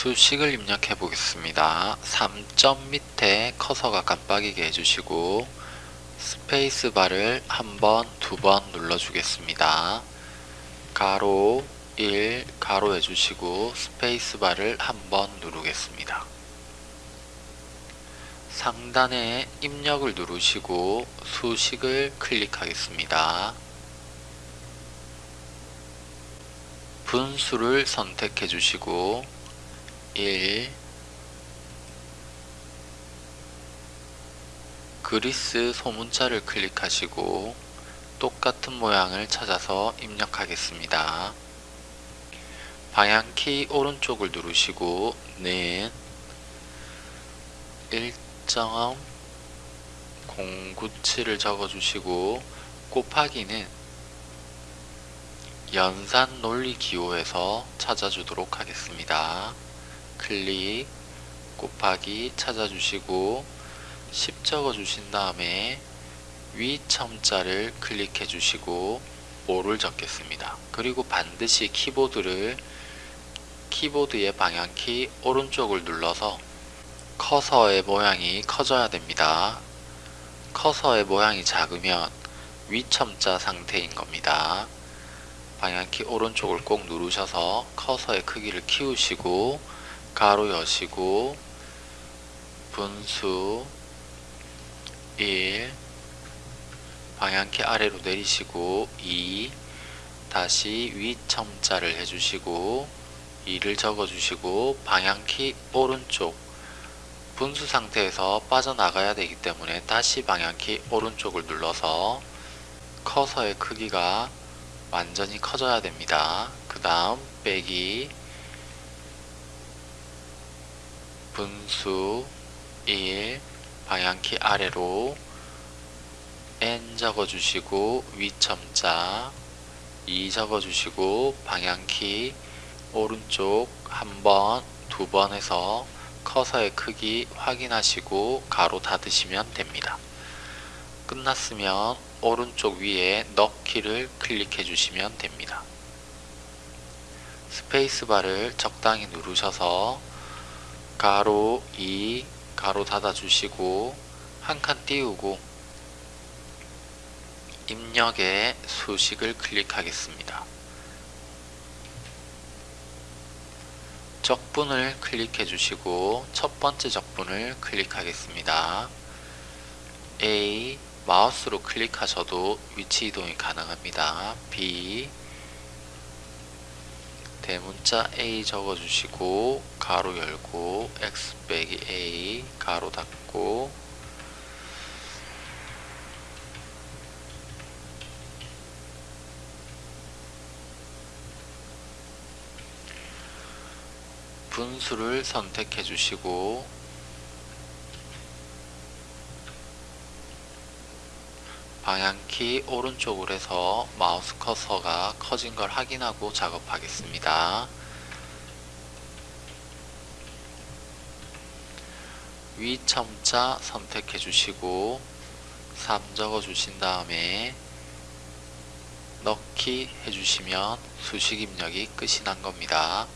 수식을 입력해 보겠습니다. 3점 밑에 커서가 깜빡이게 해주시고 스페이스바를 한 번, 두 번 눌러주겠습니다. 가로 1 가로 해주시고 스페이스바를 한 번 누르겠습니다. 상단에 입력을 누르시고 수식을 클릭하겠습니다. 분수를 선택해 주시고 1 그리스 소문자를 클릭하시고 똑같은 모양을 찾아서 입력하겠습니다. 방향키 오른쪽을 누르시고 는 1.097을 적어주시고 곱하기는 연산 논리 기호에서 찾아주도록 하겠습니다. 클릭 곱하기 찾아주시고 10 적어주신 다음에 위 첨자를 클릭해 주시고 5를 적겠습니다. 그리고 반드시 키보드를 키보드의 방향키 오른쪽을 눌러서 커서의 모양이 커져야 됩니다. 커서의 모양이 작으면 위첨자 상태인 겁니다. 방향키 오른쪽을 꼭 누르셔서 커서의 크기를 키우시고 가로 여시고 분수 1 방향키 아래로 내리시고 2 다시 위첨자를 해주시고 2를 적어주시고 방향키 오른쪽 분수 상태에서 빠져나가야 되기 때문에 다시 방향키 오른쪽을 눌러서 커서의 크기가 완전히 커져야 됩니다. 그 다음 빼기 분수 1 방향키 아래로 n 적어주시고 위첨자 2 적어주시고 방향키 오른쪽 한 번, 두 번 해서 커서의 크기 확인하시고 가로 닫으시면 됩니다. 끝났으면 오른쪽 위에 넣기를 클릭해 주시면 됩니다. 스페이스바를 적당히 누르셔서 가로 2 가로 닫아 주시고 한 칸 띄우고 입력에 수식을 클릭하겠습니다. 적분을 클릭해 주시고 첫 번째 적분을 클릭하겠습니다. A 마우스로 클릭하셔도 위치 이동이 가능합니다. B 대문자 A 적어주시고 가로 열고 X 빼기 A 가로 닫고 분수를 선택해 주시고 방향키 오른쪽으로 해서 마우스 커서가 커진 걸 확인하고 작업하겠습니다. 위 첨자 선택해 주시고 3 적어 주신 다음에 넣기 해주시면 수식 입력이 끝이 난 겁니다.